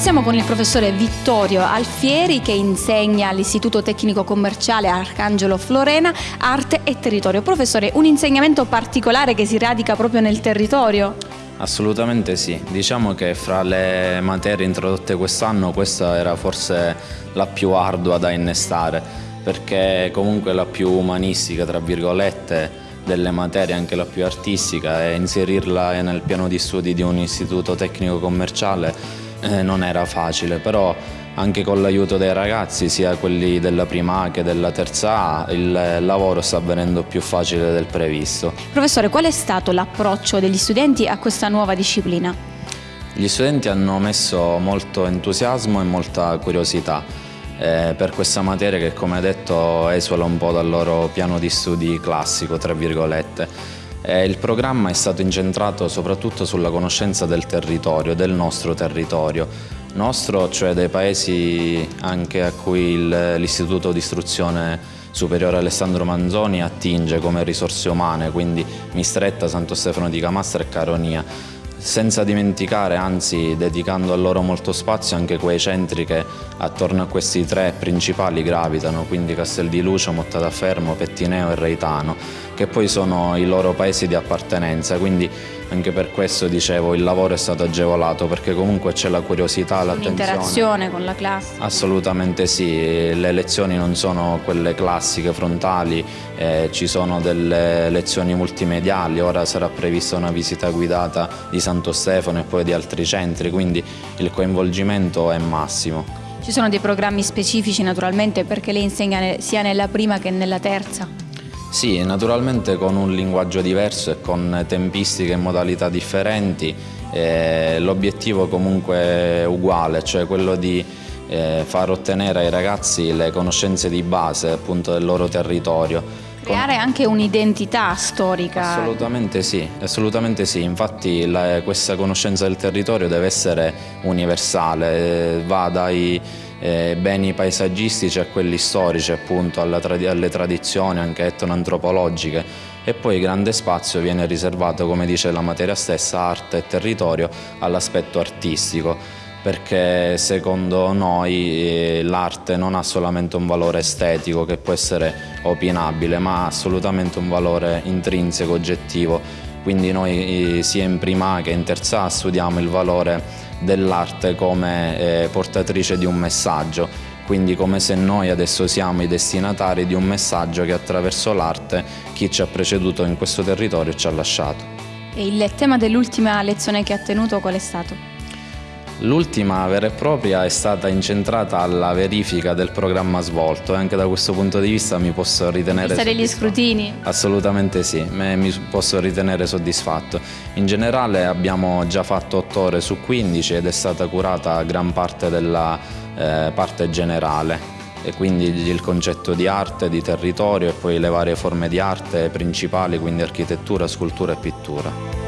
siamo con il professore Vittorio Alfieri che insegna all'Istituto Tecnico Commerciale Arcangelo Florena Arte e Territorio. Professore, un insegnamento particolare che si radica proprio nel territorio? Assolutamente sì, diciamo che fra le materie introdotte quest'anno questa era forse la più ardua da innestare perché comunque la più umanistica tra virgolette delle materie, anche la più artistica e inserirla nel piano di studi di un istituto tecnico commerciale eh, non era facile, però anche con l'aiuto dei ragazzi, sia quelli della prima A che della terza A, il lavoro sta avvenendo più facile del previsto. Professore, qual è stato l'approccio degli studenti a questa nuova disciplina? Gli studenti hanno messo molto entusiasmo e molta curiosità eh, per questa materia che come detto esula un po' dal loro piano di studi classico, tra virgolette. Eh, il programma è stato incentrato soprattutto sulla conoscenza del territorio, del nostro territorio, nostro, cioè dei paesi anche a cui l'Istituto di Istruzione Superiore Alessandro Manzoni attinge come risorse umane, quindi Mistretta, Santo Stefano di Camastra e Caronia senza dimenticare, anzi dedicando a loro molto spazio anche quei centri che attorno a questi tre principali gravitano, quindi Castel di Lucio, Mottadafermo, Pettineo e Reitano, che poi sono i loro paesi di appartenenza, quindi anche per questo dicevo il lavoro è stato agevolato perché comunque c'è la curiosità, l'attenzione. L'interazione con la classe. Assolutamente sì, le lezioni non sono quelle classiche frontali, eh, ci sono delle lezioni multimediali, ora sarà prevista una visita guidata di Santo Stefano e poi di altri centri, quindi il coinvolgimento è massimo. Ci sono dei programmi specifici naturalmente perché lei insegna sia nella prima che nella terza? Sì, naturalmente con un linguaggio diverso e con tempistiche e modalità differenti, eh, l'obiettivo comunque è uguale, cioè quello di eh, far ottenere ai ragazzi le conoscenze di base appunto del loro territorio. Creare anche un'identità storica. Assolutamente sì, assolutamente sì. infatti la, questa conoscenza del territorio deve essere universale, eh, va dai eh, beni paesaggistici a quelli storici, appunto, trad alle tradizioni anche etnoantropologiche e poi grande spazio viene riservato, come dice la materia stessa, arte e territorio, all'aspetto artistico perché secondo noi eh, l'arte non ha solamente un valore estetico che può essere opinabile, ma ha assolutamente un valore intrinseco, oggettivo. Quindi noi eh, sia in prima che in terza studiamo il valore dell'arte come eh, portatrice di un messaggio, quindi come se noi adesso siamo i destinatari di un messaggio che attraverso l'arte chi ci ha preceduto in questo territorio ci ha lasciato. E il tema dell'ultima lezione che ha tenuto qual è stato? L'ultima vera e propria è stata incentrata alla verifica del programma svolto e anche da questo punto di vista mi posso ritenere... Vista degli scrutini? Assolutamente sì, mi posso ritenere soddisfatto. In generale abbiamo già fatto 8 ore su 15 ed è stata curata gran parte della eh, parte generale e quindi il concetto di arte, di territorio e poi le varie forme di arte principali, quindi architettura, scultura e pittura.